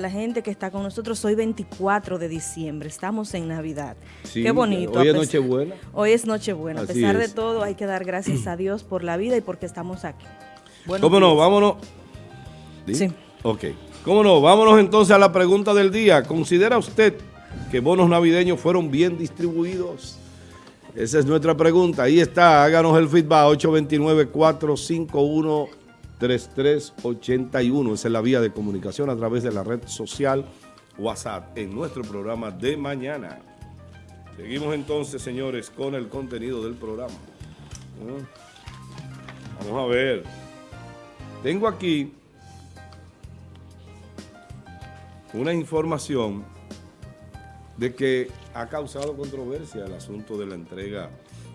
La gente que está con nosotros hoy 24 de diciembre, estamos en Navidad. Sí, Qué bonito. Hoy es Nochebuena. Hoy es Nochebuena. A pesar de todo, hay que dar gracias a Dios por la vida y porque estamos aquí. ¿Cómo no? Vámonos. Sí. Ok. ¿Cómo no? Vámonos entonces a la pregunta del día. ¿Considera usted que bonos navideños fueron bien distribuidos? Esa es nuestra pregunta. Ahí está. Háganos el feedback. 829-451-3381. Esa es la vía de comunicación a través de la red social WhatsApp en nuestro programa de mañana. Seguimos entonces, señores, con el contenido del programa. ¿Mm? Vamos a ver. Tengo aquí una información de que ha causado controversia el asunto de la entrega.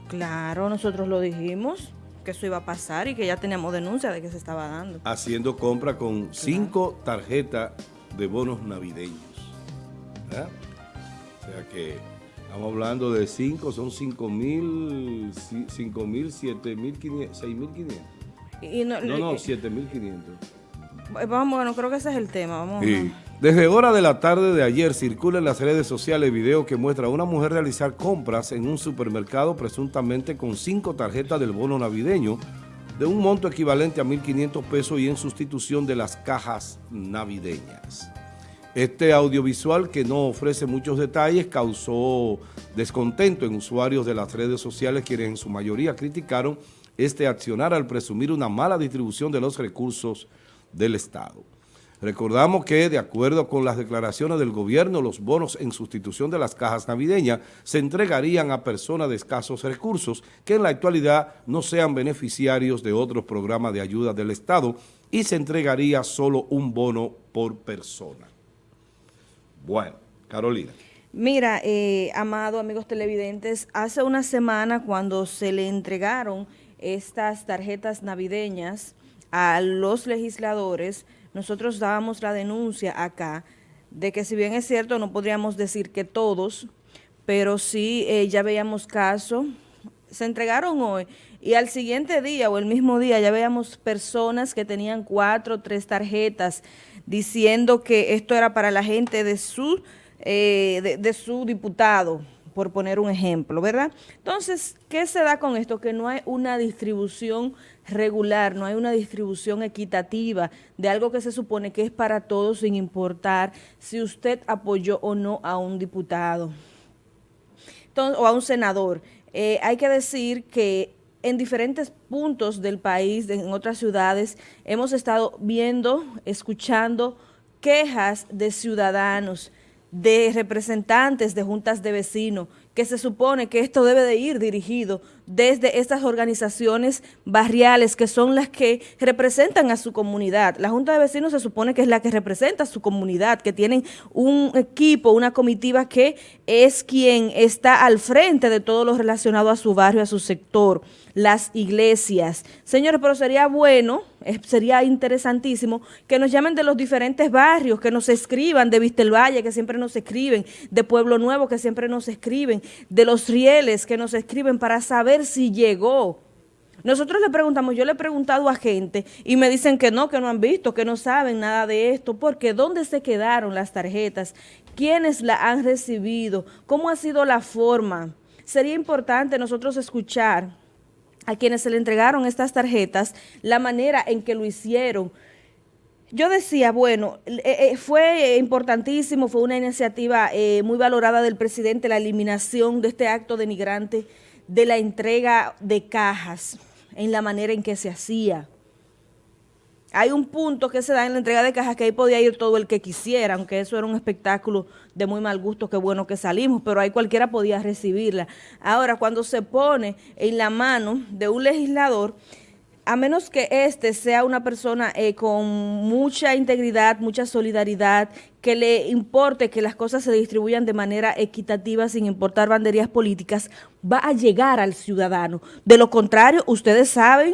Claro, nosotros lo dijimos, que eso iba a pasar y que ya teníamos denuncia de que se estaba dando. haciendo compra con cinco tarjetas de bonos navideños. ¿verdad? O sea que estamos hablando de cinco, son cinco mil, ci- cinco mil, siete mil quinientos, seis mil quinientos. Y, no, No, siete mil quinientos. vamos, bueno, creo que ese es el tema. Vamos. Sí. Desde hora de la tarde de ayer circula en las redes sociales video que muestra a una mujer realizar compras en un supermercado presuntamente con cinco tarjetas del bono navideño de un monto equivalente a 1.500 pesos y en sustitución de las cajas navideñas. Este audiovisual que no ofrece muchos detalles causó descontento en usuarios de las redes sociales quienes en su mayoría criticaron este accionar al presumir una mala distribución de los recursos del Estado. Recordamos que, de acuerdo con las declaraciones del gobierno, los bonos en sustitución de las cajas navideñas se entregarían a personas de escasos recursos que en la actualidad no sean beneficiarios de otros programas de ayuda del Estado y se entregaría solo un bono por persona. Bueno, Carolina. Mira, eh, amado amigos televidentes, hace una semana cuando se le entregaron estas tarjetas navideñas a los legisladores, nosotros dábamos la denuncia acá de que si bien es cierto no podríamos decir que todos, pero sí eh, ya veíamos casos, se entregaron hoy y al siguiente día o el mismo día ya veíamos personas que tenían cuatro o tres tarjetas diciendo que esto era para la gente de su, eh, de su diputado, por poner un ejemplo, ¿verdad? Entonces, ¿qué se da con esto? Que no hay una distribución regular, no hay una distribución equitativa de algo que se supone que es para todos sin importar si usted apoyó o no a un diputado o a un senador. Eh, hay que decir que en diferentes puntos del país, en otras ciudades, hemos estado viendo, escuchando quejas de ciudadanos, de representantes de juntas de vecinos, que se supone que esto debe de ir dirigido desde estas organizaciones barriales que son las que representan a su comunidad. La Junta de Vecinos se supone que es la que representa a su comunidad, que tienen un equipo, una comitiva que es quien está al frente de todo lo relacionado a su barrio, a su sector, las iglesias. Señores, pero sería bueno, eh, sería interesantísimo que nos llamen de los diferentes barrios, que nos escriban de Vistelvalle, que siempre nos escriben, de Pueblo Nuevo, que siempre nos escriben, de los rieles, que nos escriben para saber si llegó. Nosotros le preguntamos, yo le he preguntado a gente y me dicen que no, que no han visto, que no saben nada de esto, porque ¿dónde se quedaron las tarjetas? ¿Quiénes la han recibido? ¿Cómo ha sido la forma? Sería importante nosotros escuchar a quienes se le entregaron estas tarjetas, la manera en que lo hicieron. Yo decía, bueno, eh, eh, fue importantísimo, fue una iniciativa eh, muy valorada del presidente, la eliminación de este acto denigrante de la entrega de cajas en la manera en que se hacía. Hay un punto que se da en la entrega de cajas que ahí podía ir todo el que quisiera, aunque eso era un espectáculo de muy mal gusto, qué bueno que salimos, pero ahí cualquiera podía recibirla. Ahora, cuando se pone en la mano de un legislador, a menos que éste sea una persona eh, con mucha integridad, mucha solidaridad, que le importe que las cosas se distribuyan de manera equitativa sin importar banderías políticas, va a llegar al ciudadano. De lo contrario, ustedes saben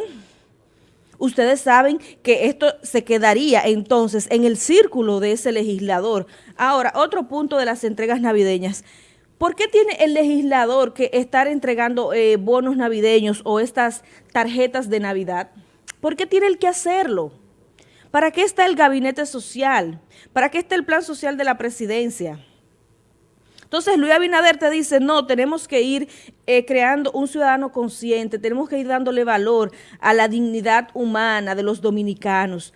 ustedes saben que esto se quedaría entonces en el círculo de ese legislador. Ahora, otro punto de las entregas navideñas. ¿Por qué tiene el legislador que estar entregando eh, bonos navideños o estas tarjetas de Navidad? ¿Por qué tiene el que hacerlo? ¿Para qué está el gabinete social? ¿Para qué está el plan social de la presidencia? Entonces Luis Abinader te dice, no, tenemos que ir eh, creando un ciudadano consciente, tenemos que ir dándole valor a la dignidad humana de los dominicanos.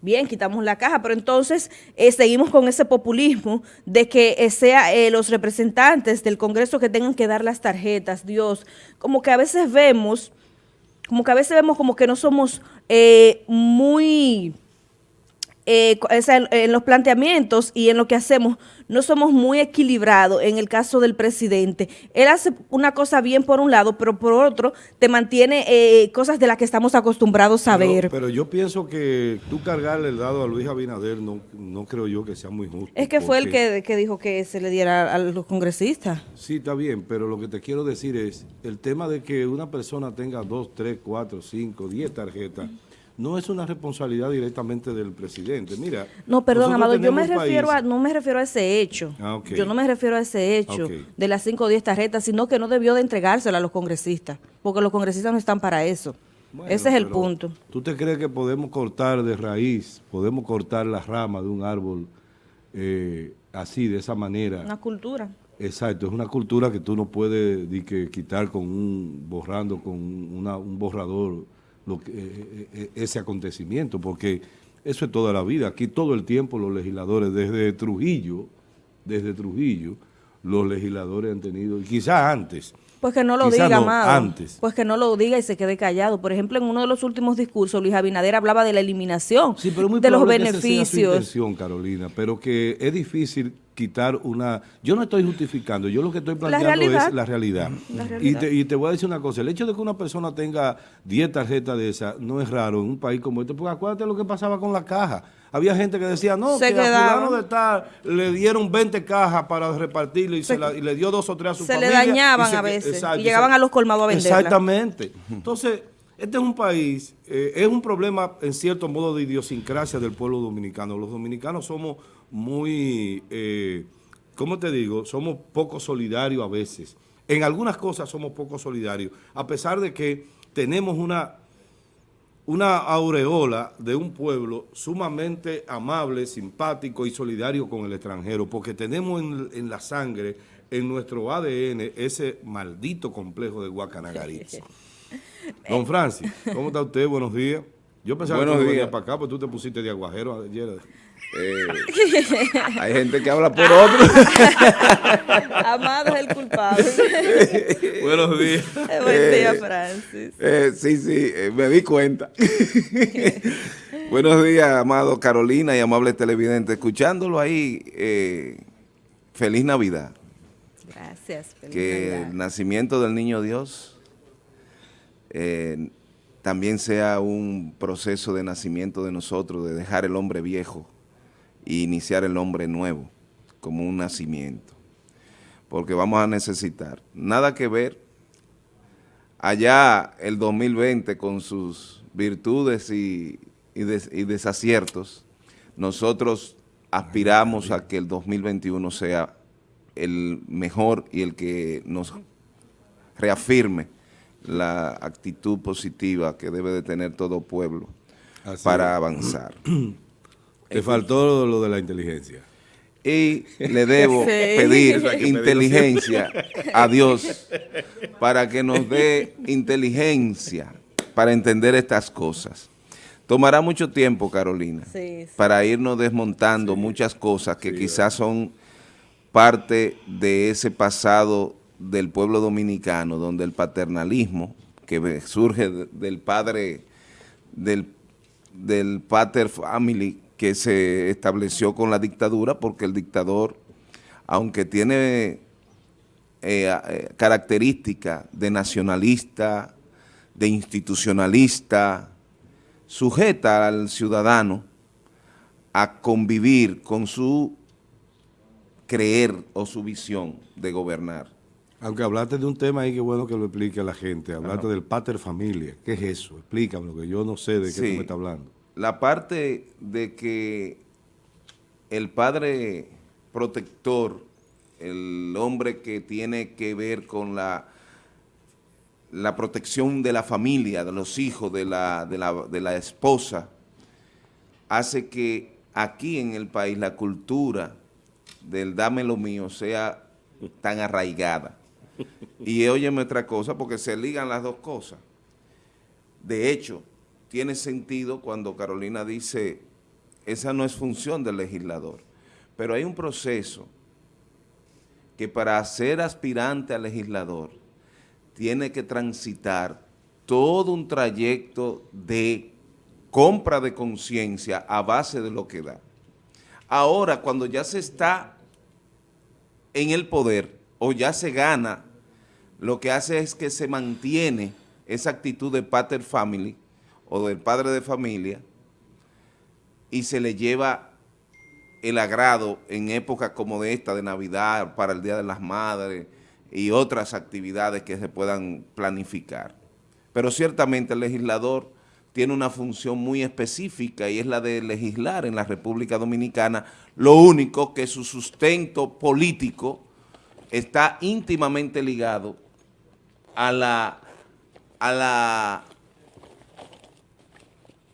Bien, quitamos la caja, pero entonces eh, seguimos con ese populismo de que eh, sea los representantes del Congreso que tengan que dar las tarjetas, Dios. Como que a veces vemos, como que a veces vemos como que no somos muy eh, en los planteamientos y en lo que hacemos, no somos muy equilibrados en el caso del presidente. Él hace una cosa bien por un lado, pero por otro te mantiene eh, cosas de las que estamos acostumbrados a ver. Pero yo pienso que tú cargarle el dado a Luis Abinader no, no creo yo que sea muy justo. Es que fue el que, que dijo que se le diera a los congresistas. Sí, está bien, pero lo que te quiero decir es el tema de que una persona tenga dos, tres, cuatro, cinco, diez tarjetas no es una responsabilidad directamente del presidente. Mira, no, perdón, Amado, yo me refiero a, no me refiero a ese hecho. Ah, yo no me refiero a ese hecho de las 5 o 10 tarjetas, sino que no debió de entregársela a los congresistas, porque los congresistas no están para eso. ese es el punto. ¿Tú te crees que podemos cortar de raíz, podemos cortar las ramas de un árbol eh, así, de esa manera? Una cultura. Exacto, es una cultura que tú no puedes quitar con un, borrando con un borrador lo que, eh, eh, ese acontecimiento, porque eso es toda la vida. Aquí todo el tiempo los legisladores, desde Trujillo, desde Trujillo, los legisladores han tenido, y quizás antes, pues que no lo diga, no, Antes. Pues que no lo diga y se quede callado. Por ejemplo, en uno de los últimos discursos, Luis Abinader hablaba de la eliminación de los beneficios. Carolina, pero que es difícil quitar una... Yo no estoy justificando, yo lo que estoy planteando es la realidad. Y, te, voy a decir una cosa, el hecho de que una persona tenga 10 tarjetas de esas no es raro en un país como este, porque acuérdate lo que pasaba con la caja. Había gente que decía, no, que a fulano de tal le dieron 20 cajas para repartirlo y, se le dio dos o tres a su familia. Se le dañaban a veces y llegaban a los colmados a venderla. Exactamente. Entonces, este es un país, eh, es un problema en cierto modo de idiosincrasia del pueblo dominicano. Los dominicanos somos muy, eh, ¿cómo te digo? Somos poco solidarios a veces. En algunas cosas somos poco solidarios, a pesar de que tenemos una, una aureola de un pueblo sumamente amable, simpático y solidario con el extranjero, porque tenemos en, la sangre, en nuestro ADN, ese maldito complejo de Guacanagaritz. Don Francis, ¿cómo está usted? Buenos días. Yo pensaba que tú venías para acá, pero tú te pusiste de aguajero ayer. Eh, hay gente que habla por otro. Amado es el culpable. Buenos días. Eh, buen día, eh, Francis. sí, sí, me di cuenta. Buenos días, amado Carolina y amable televidente. Escuchándolo ahí, feliz Navidad. Gracias. Feliz que el nacimiento del Niño Dios también sea un proceso de nacimiento de nosotros, de dejar el hombre viejo e iniciar el hombre nuevo, como un nacimiento. Porque vamos a necesitar, nada que ver, allá el 2020 con sus virtudes y, desaciertos, nosotros aspiramos a que el 2021 sea el mejor y el que nos reafirme la actitud positiva que debe de tener todo pueblo para avanzar. Te faltó lo de la inteligencia. Y le debo pedir inteligencia a Dios para que nos dé inteligencia para entender estas cosas. Tomará mucho tiempo, Carolina, para irnos desmontando muchas cosas que quizás son parte de ese pasado del pueblo dominicano, donde el paternalismo que surge del padre, del, del pater family, que se estableció con la dictadura, porque el dictador, aunque tiene eh, eh, características de nacionalista, de institucionalista, sujeta al ciudadano a convivir con su creer o su visión de gobernar. Aunque hablaste de un tema ahí que bueno que lo explique a la gente, hablaste del pater familia, ¿qué es eso? Explícame, que yo no sé de qué tú me estás hablando la parte de que el padre protector, el hombre que tiene que ver con la, la protección de la familia, de los hijos, de la, de la, de la esposa, hace que aquí en el país la cultura del dame lo mío sea tan arraigada. Y óyeme otra cosa, porque se ligan las dos cosas. De hecho, tiene sentido cuando Carolina dice, esa no es función del legislador. Pero hay un proceso que para ser aspirante a legislador tiene que transitar todo un trayecto de compra de conciencia a base de lo que da. Ahora, cuando ya se está en el poder o ya se gana, lo que hace es que se mantiene esa actitud de pater family o del padre de familia y se le lleva el agrado en épocas como de esta, de Navidad, para el Día de las Madres y otras actividades que se puedan planificar. Pero ciertamente el legislador tiene una función muy específica y es la de legislar en la República Dominicana, lo único que su sustento político está íntimamente ligado a la, a la,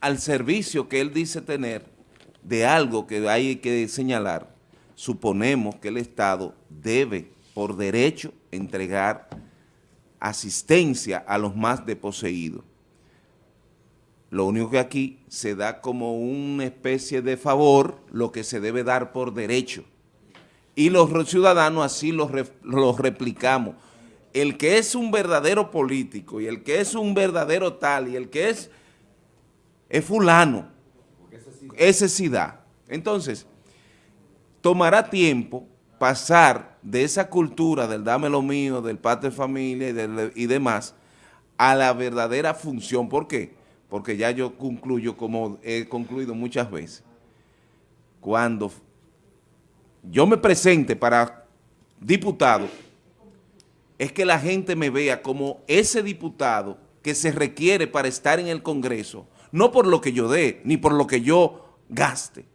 al servicio que él dice tener de algo que hay que señalar, suponemos que el Estado debe, por derecho, entregar asistencia a los más deposeídos. Lo único que aquí se da como una especie de favor lo que se debe dar por derecho. Y los ciudadanos así los, replicamos. El que es un verdadero político y el que es un verdadero tal y el que es, es fulano, ese sí da. Entonces, tomará tiempo pasar de esa cultura del dame lo mío, del padre familia y, y demás, a la verdadera función. ¿Por qué? Porque ya yo concluyo, como he concluido muchas veces, cuando yo me presente para diputado, es que la gente me vea como ese diputado que se requiere para estar en el Congreso, no por lo que yo dé, ni por lo que yo gaste,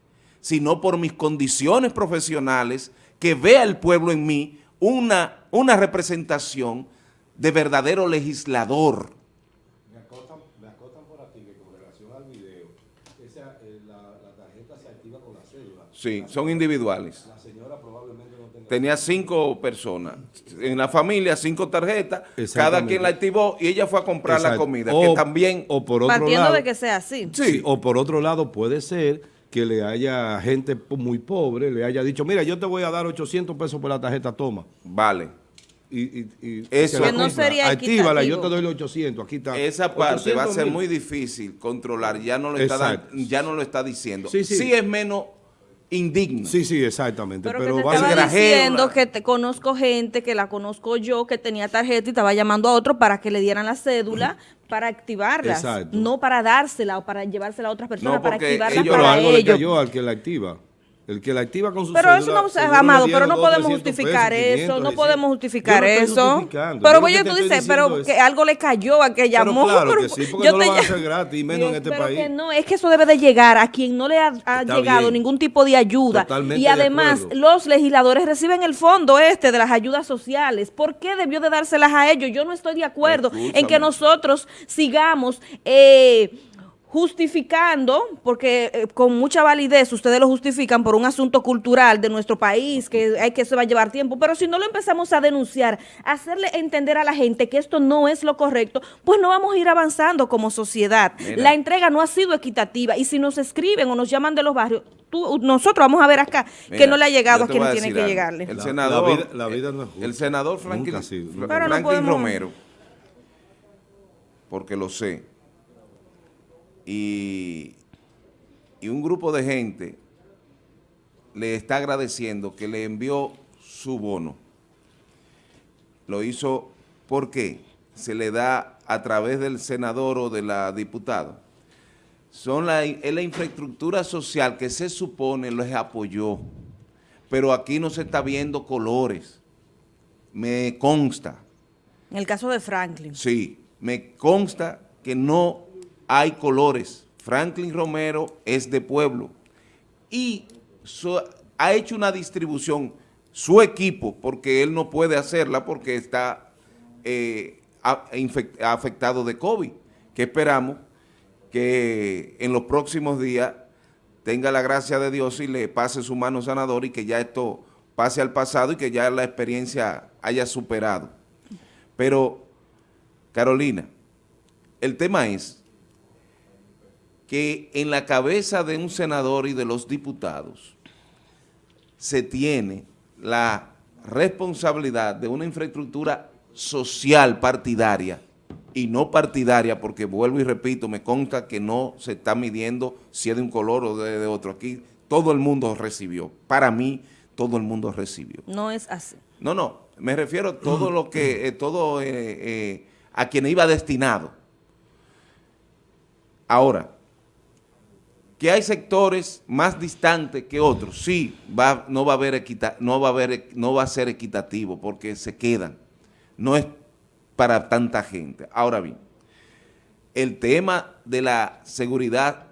sino por mis condiciones profesionales, que vea el pueblo en mí una, una representación de verdadero legislador. Me acotan, por aquí que con relación al video, eh, la, tarjeta se activa con la cédula. Sí, son individuales. La señora probablemente no tenga... Tenía cinco personas. En la familia, cinco tarjetas, cada quien la activó y ella fue a comprar la comida, que también... O por otro Partiendo de que sea así. Sí, o por otro lado puede ser que le haya gente muy pobre, le haya dicho, mira, yo te voy a dar 800 pesos por la tarjeta, toma. Vale. Y, y, Eso que no sería Actívala, yo te doy los 800, aquí está. Esa parte va a ser muy difícil controlar, ya no lo, está, ya no lo está diciendo. Sí, sí. es menos indigno. Sí, sí, exactamente. Pero, pero va diciendo que te conozco gente, que la conozco yo, que tenía tarjeta y estaba llamando a otro para que le dieran la cédula para activarla, no para dársela o para llevársela a otras personas, para activarla para ellos. yo al que la activa. El que la activa con su Pero eso no, Amado, pero no podemos justificar eso, no podemos justificar eso. Pero voy tú dices, pero que algo le cayó a que llamó. Pero claro que sí, porque no lo van a hacer gratis, menos en este pero país. Que no, es que eso debe de llegar a quien no le ha, llegado ningún tipo de ayuda. y además, los legisladores reciben el fondo este de las ayudas sociales. ¿Por qué debió de dárselas a ellos? Yo no estoy de acuerdo en que nosotros sigamos... Eh, justificando, porque eh, con mucha validez ustedes lo justifican por un asunto cultural de nuestro país, que hay que se va a llevar tiempo, pero si no lo empezamos a denunciar, hacerle entender a la gente que esto no es lo correcto, pues no vamos a ir avanzando como sociedad. La entrega no ha sido equitativa y si nos escriben o nos llaman de los barrios, nosotros vamos a ver acá que no le ha llegado a quien tiene que llegarle. El senador, la vida, no es el senador Franklin, Romero, porque lo sé, y, un grupo de gente le está agradeciendo que le envió su bono. Lo hizo porque se le da a través del senador o de la diputada. Son la, es la infraestructura social que se supone les apoyó, pero aquí no se está viendo colores. Me consta. En el caso de Franklin. Sí, me consta que no hay colores. Franklin Romero es de pueblo y ha hecho una distribución, su equipo, porque él no puede hacerla porque está eh, afectado de COVID, que esperamos que en los próximos días tenga la gracia de Dios y le pase su mano sanadora y que ya esto pase al pasado y que ya la experiencia haya superado. Pero, Carolina, el tema es que en la cabeza de un senador y de los diputados se tiene la responsabilidad de una infraestructura social partidaria y no partidaria, porque vuelvo y repito, me consta que no se está midiendo si es de un color o de, otro. Aquí todo el mundo recibió. Para mí, todo el mundo recibió. No es así. No, no, me refiero a todo lo que, eh, todo eh, eh, a quien iba destinado. Ahora, que hay sectores más distantes que otros, sí, va, no, va a haber no, va a no va a ser equitativo porque se quedan. No es para tanta gente. Ahora bien, el tema de la seguridad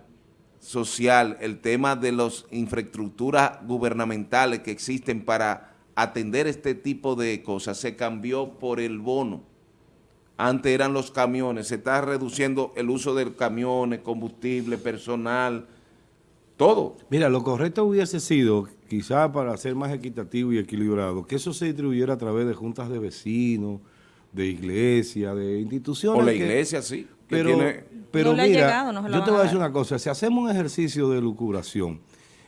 social, el tema de las infraestructuras gubernamentales que existen para atender este tipo de cosas se cambió por el bono. Antes eran los camiones, se está reduciendo el uso de camiones, combustible, personal, todo. Mira, lo correcto hubiese sido, quizá para ser más equitativo y equilibrado, que eso se distribuyera a través de juntas de vecinos, de iglesias, de instituciones. O la iglesia, sí. Pero, pero mira, yo te voy a decir una cosa, si hacemos un ejercicio de lucuración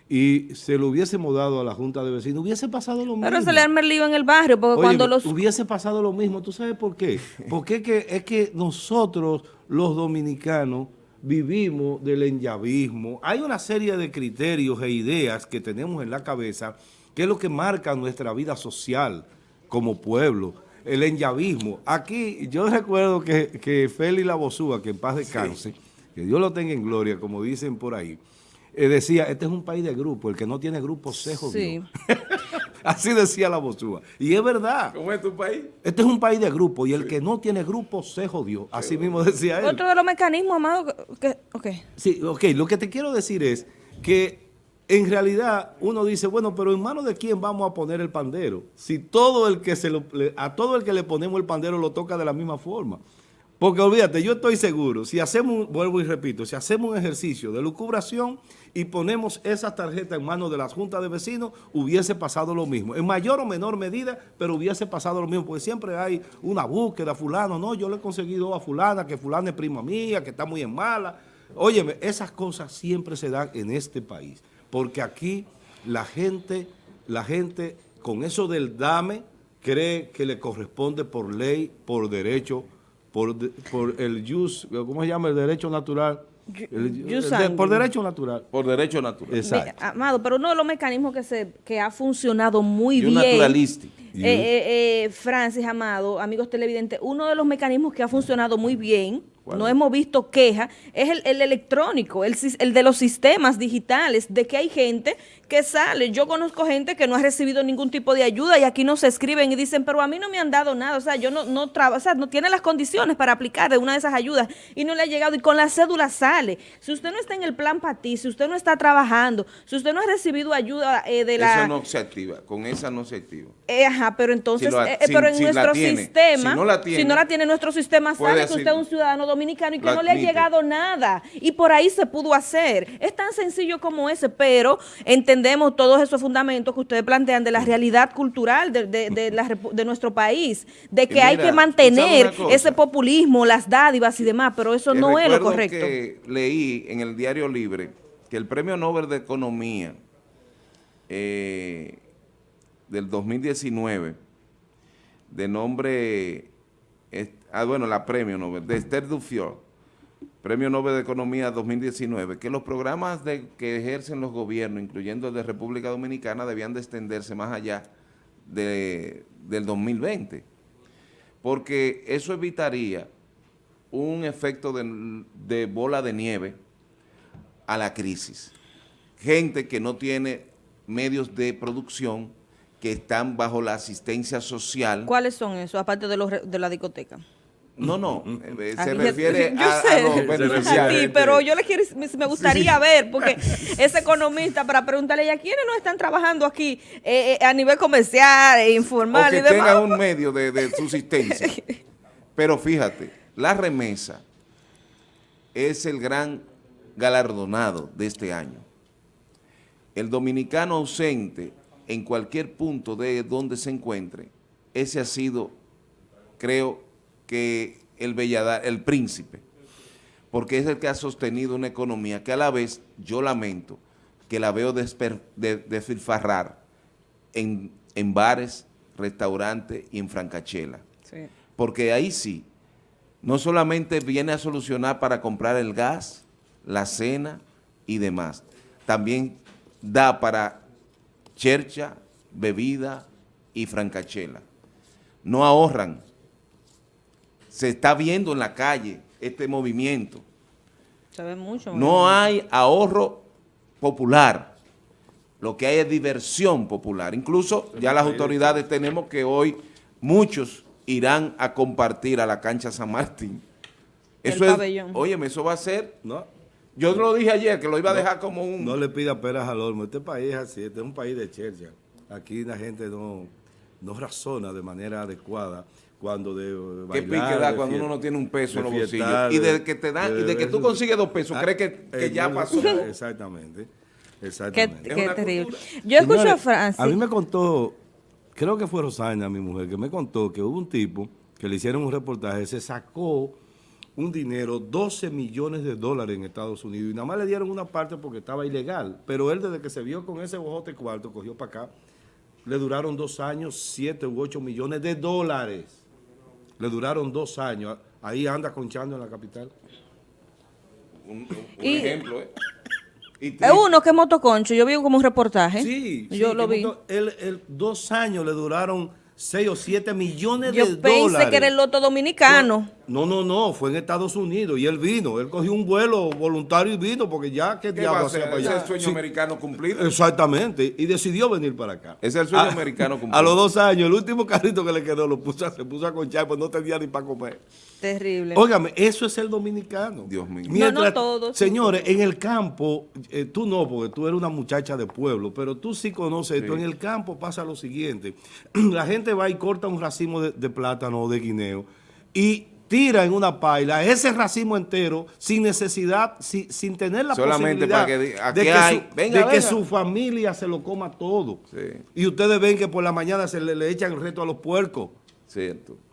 y se lo hubiésemos dado a la junta de vecinos, hubiese pasado lo mismo. Pero se le arma el lío en el barrio, porque cuando los... hubiese pasado lo mismo, ¿tú sabes por qué? Porque es que, es que nosotros, los dominicanos, vivimos del enllavismo. Hay una serie de criterios e ideas que tenemos en la cabeza que es lo que marca nuestra vida social como pueblo. El enllavismo. Aquí yo recuerdo que, que Félix Labosúa, que en paz descanse, que Dios lo tenga en gloria, como dicen por ahí, eh, decía, este es un país de grupo, el que no tiene grupo se jodió. Así decía la Bosúa. Y es verdad. ¿Cómo es tu país? Este es un país de grupo y el que no tiene grupo se jodió. Así mismo decía él. Otro de los mecanismos, Amado, que, ok. Sí, ok. Lo que te quiero decir es que en realidad uno dice, bueno, pero en manos de quién vamos a poner el pandero. Si todo el que se lo, a todo el que le ponemos el pandero lo toca de la misma forma. Porque olvídate, yo estoy seguro, si hacemos, vuelvo y repito, si hacemos un ejercicio de lucubración y ponemos esas tarjetas en manos de las juntas de vecinos, hubiese pasado lo mismo. En mayor o menor medida, pero hubiese pasado lo mismo, porque siempre hay una búsqueda, fulano, no, yo le he conseguido a fulana, que fulana es prima mía, que está muy en mala. Óyeme, esas cosas siempre se dan en este país, porque aquí la gente, la gente con eso del dame, cree que le corresponde por ley, por derecho, por, por el jus, ¿cómo se llama? El derecho natural. por derecho natural. Por derecho natural. Exacto. Amado, pero uno de los mecanismos que se que ha funcionado muy y bien. naturalístico. Eh, eh, eh, Francis, Amado, amigos televidentes, uno de los mecanismos que ha funcionado muy bien no hemos visto queja, es el, electrónico, el, el, de los sistemas digitales, de que hay gente que sale. Yo conozco gente que no ha recibido ningún tipo de ayuda y aquí no se escriben y dicen, pero a mí no me han dado nada, o sea, yo no, no trabajo, o sea, no tiene las condiciones para aplicar de una de esas ayudas y no le ha llegado y con la cédula sale. Si usted no está en el plan para ti, si usted no está trabajando, si usted no ha recibido ayuda eh, de la... Eso no se activa, con esa no se activa. Eh, ajá, pero entonces, eh, pero en nuestro sistema, si no la tiene, si no la tiene nuestro sistema, sabe que usted es un ciudadano dominicano y que no le ha llegado nada. Y por ahí se pudo hacer. Es tan sencillo como ese, pero entendemos todos esos fundamentos que ustedes plantean de la realidad cultural de, de, nuestro país, de que hay que mantener ese populismo, las dádivas y demás, pero eso no es lo correcto. que leí en el Diario Libre que el Premio Nobel de Economía eh, del 2019, de nombre, ah, bueno, la Premio Nobel, de Esther Dufior, Premio Nobel de Economía 2019, que los programas de, que ejercen los gobiernos, incluyendo el de República Dominicana, debían de extenderse más allá de, del 2020, porque eso evitaría un efecto de, de bola de nieve a la crisis. Gente que no tiene medios de producción que están bajo la asistencia social. ¿Cuáles son esos, aparte de, los, de la discoteca? No, no, eh, se refiere a, los beneficiarios. pero yo le quiero, me gustaría ver, porque ese economista, para preguntarle a quiénes no están trabajando aquí eh, eh, a nivel comercial, e informal o que tenga un medio de, de subsistencia. pero fíjate, la remesa es el gran galardonado de este año. el dominicano ausente en cualquier punto de donde se encuentre, ese ha sido, creo que el belladar, el príncipe, porque es el que ha sostenido una economía que a la vez, yo lamento, que la veo desfilfarrar en, en bares, restaurantes y en francachela. Porque ahí sí, no solamente viene a solucionar para comprar el gas, la cena y demás, también da para chercha, bebida y francachela. No ahorran. Se está viendo en la calle este movimiento. Mucho. No hay ahorro popular. Lo que hay es diversión popular. Incluso ya las autoridades tenemos que hoy muchos irán a compartir a la cancha San Martín. Eso es, óyeme, eso va a ser, ¿no? Yo lo dije ayer, que lo iba a dejar como un... No le pida peras al olmo, este país es así, este es un país de chercha. Aquí la gente no, no razona de manera adecuada cuando de bailar, ¿Qué pique da cuando uno no tiene un peso en los bolsillos? Y de que te dan, y de que tú consigues dos pesos, ah, crees que, que ya pasó. Exactamente. Exactamente. Qué, terrible. Yo escucho a Francis. A mí me contó, creo que fue Rosana, mi mujer, que me contó que hubo un tipo que le hicieron un reportaje, se sacó un dinero, 12 millones de dólares en Estados Unidos, y nada más le dieron una parte porque estaba ilegal, pero él desde que se vio con ese bojote cuarto, cogió para acá, le duraron dos años, 7 u 8 millones de dólares. Le duraron dos años, ahí anda conchando en la capital. Un, ejemplo, ¿eh? Es uno que es motoconcho, yo vi como un reportaje. Sí, yo lo vi. el, dos años le duraron 6 o 7 millones de dólares. Yo pensé que era el loto dominicano. No, no, no, fue en Estados Unidos y él vino. Él cogió un vuelo voluntario y vino porque ya, ¿qué, diablo hacía para allá? es el sueño americano cumplido. Exactamente, y decidió venir para acá. Es el sueño americano cumplido. A los dos años, el último carrito que le quedó lo puso, se puso a conchar, pues no tenía ni para comer. Terrible. Óigame, eso es el dominicano. Dios mío. no, no todos. Señores, en el campo, eh, tú no, porque tú eres una muchacha de pueblo, pero tú sí conoces esto. En el campo pasa lo siguiente. La gente va y corta un racimo de, plátano o de guineo y tira en una paila ese racimo entero sin necesidad, sin, tener la posibilidad de, que, su, familia se lo coma todo. Y ustedes ven que por la mañana se le, le echan el reto a los puercos. Cierto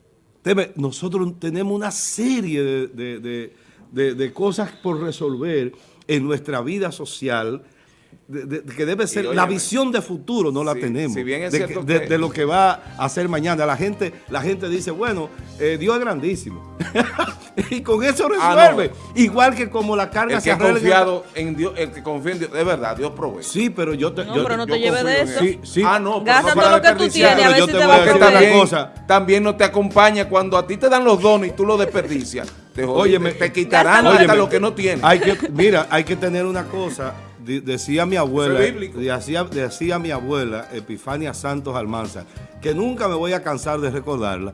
nosotros tenemos una serie de, cosas por resolver en nuestra vida social que debe ser la visión de futuro no la tenemos. de, lo que va a hacer mañana la gente la gente dice bueno eh, Dios es grandísimo y con eso ah, resuelve. Igual que como la carga el que ha confiado en Dios el que confía en Dios de verdad Dios provee. Sí pero yo te no pero no te lleves de eso. Sí, sí. ah no gasta todo lo que tú tienes a ver si te, va a también, cosa. también no te acompaña cuando a ti te dan los dones y tú los desperdicias. Te, oye, te, quitarán hasta lo que no tienes. Hay que mira hay que tener una cosa decía mi abuela, decía, decía mi abuela, Epifania Santos Almanza, que nunca me voy a cansar de recordarla,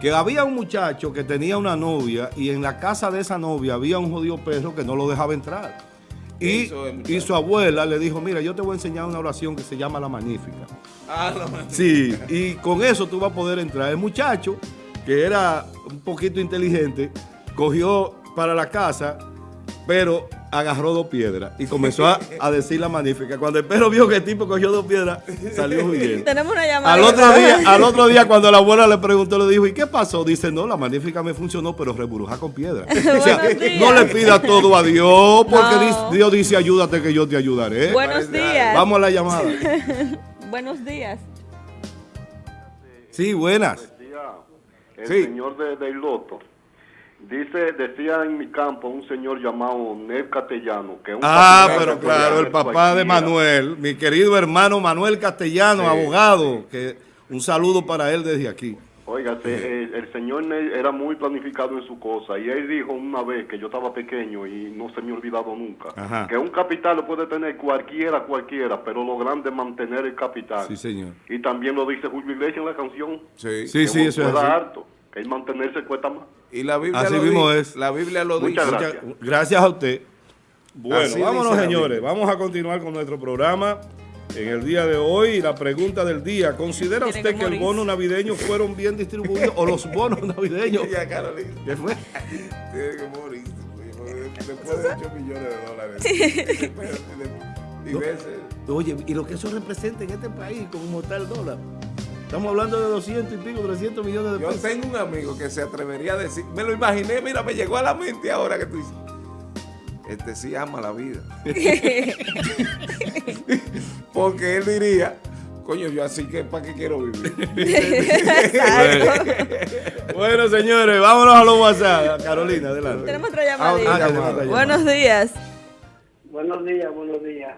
que había un muchacho que tenía una novia y en la casa de esa novia había un jodido perro que no lo dejaba entrar. Y, y, su abuela le dijo, mira, yo te voy a enseñar una oración que se llama La Magnífica. Ah, la Magnífica. Sí, y con eso tú vas a poder entrar. El muchacho, que era un poquito inteligente, cogió para la casa, pero agarró dos piedras y comenzó a, decir la magnífica. Cuando el perro vio que el tipo cogió dos piedras, salió huyendo. Tenemos una llamada. Al otro, día, al otro día, cuando la abuela le preguntó, le dijo, ¿y qué pasó? Dice, no, la magnífica me funcionó, pero reburuja con piedra. o sea, no le pida todo a Dios, porque Dios dice, ayúdate que yo te ayudaré. Buenos días. Vamos a la llamada. Buenos días. Sí, buenas. El señor de, del loto. Dice, decía en mi campo un señor llamado Nel Castellano. Que ah, pero claro, el papá de Manuel, mi querido hermano Manuel Castellano, abogado, que un saludo para él desde aquí. Oiga, eh, el, señor Nel era muy planificado en su cosa y él dijo una vez que yo estaba pequeño y no se me ha olvidado nunca, que un capital lo puede tener cualquiera, cualquiera, pero lo grande es mantener el capital. Sí, señor. Y también lo dice Julio Iglesias en la canción. Sí, sí, sí, eso es harto el mantenerse cuesta más. Y la Biblia Así lo mismo es. La Biblia lo Muchas dice. Gracias. gracias a usted. Bueno, vámonos señores. Vamos a continuar con nuestro programa. En el día de hoy, la pregunta del día, ¿considera usted que, el bono navideño fueron bien distribuidos o los bonos navideños? ya, Carolina. ¿Qué fue? Tiene que morir. Después de 8 millones de dólares. y veces Oye, y lo que eso representa en este país como está el dólar. Estamos hablando de 200 y pico, 300 millones de pesos. Yo tengo un amigo que se atrevería a decir, me lo imaginé, mira, me llegó a la mente ahora que tú dices, este sí ama la vida. Porque él diría, coño, yo así que ¿para qué quiero vivir? bueno, señores, vámonos a los WhatsApp. Carolina, adelante. Tenemos otra llamadita. Buenos días. Buenos días, buenos días.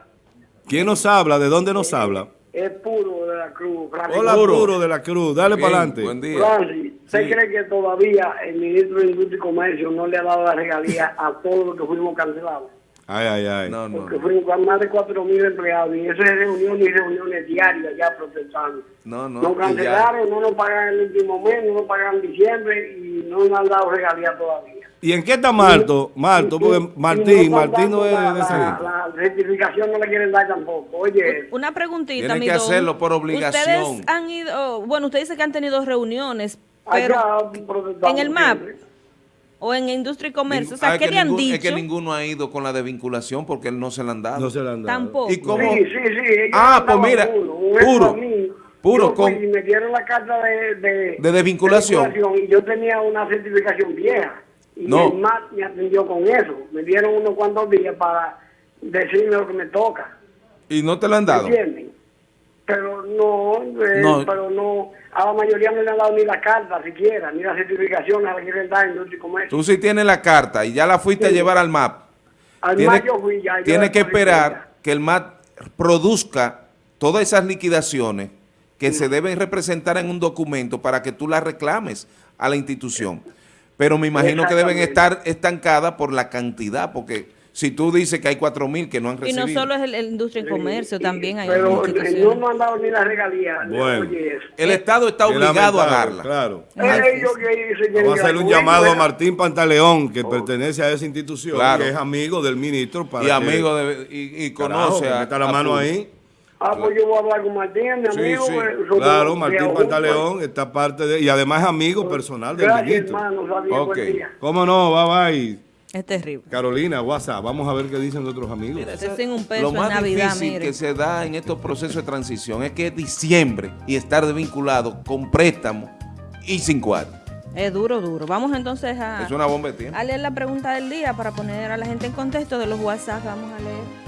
¿Quién nos habla? ¿De dónde nos habla? Es puro de la Cruz. Hola, puro. de la Cruz. Dale para adelante. Buen día. Francis, ¿usted cree que todavía el ministro de Industria y Comercio no le ha dado la regalía a todos los que fuimos cancelados? Ay, ay, ay. No, no, Porque fuimos con más de 4 mil empleados y eso es reuniones y reuniones diarias ya protestando. No, no. Nos cancelaron, no nos pagan el último mes, no nos pagan en diciembre y no nos han dado regalía todavía. ¿Y en qué está Marto? Marto, porque Martín, Martín no es de ese. La, certificación no la quieren dar tampoco. Oye. Una preguntita, Tienen que hacerlo por obligación. Ustedes han ido, bueno, usted dice que han tenido reuniones, pero en el MAP o en Industria y Comercio, o sea, ¿qué le han dicho? Es que ninguno ha ido con la desvinculación porque él no se la han dado. No se la han dado. Tampoco. ¿Y cómo? Sí, sí, sí. Ah, pues mira, puro. Puro, con... Y me dieron la carta de, de, de desvinculación. Y yo tenía una certificación vieja. Y no. el MAT me atendió con eso. Me dieron unos cuantos días para decirme lo que me toca. ¿Y no te lo han dado? ¿Entienden? Pero no, eh, no, pero no, a la mayoría no le han dado ni la carta siquiera, ni la certificación a la que le dan Comercio. Tú sí tienes la carta y ya la fuiste a llevar al MAP. Al MAP yo fui ya. Tienes que esperar que el MAP produzca todas esas liquidaciones que se deben representar en un documento para que tú las reclames a la institución pero me imagino que deben estar estancadas por la cantidad, porque si tú dices que hay cuatro mil que no han recibido. Y no solo es la industria y comercio, también hay Pero no me han dado ni la regalía. Bueno, el Estado está obligado a darla. Claro. Vamos a hacer un llamado a Martín Pantaleón, que pertenece a esa institución, que es amigo del ministro. Para y amigo de, y, conoce a, la mano ahí. Ah, pues yo voy a hablar con Martín, mi amigo. Sí, pues, claro, Martín Pantaleón está parte de... Y además amigo personal del Gracias, ministro. hermano. Okay. ¿Cómo no? Bye, bye. Es terrible. Carolina, WhatsApp, vamos a ver qué dicen otros amigos. Mira, un peso lo más Navidad, difícil que se da en estos procesos de transición es que es diciembre y estar desvinculado con préstamo y sin cuarto. Es duro, duro. Vamos entonces a, es una bomba de a leer la pregunta del día para poner a la gente en contexto de los WhatsApp. Vamos a leer.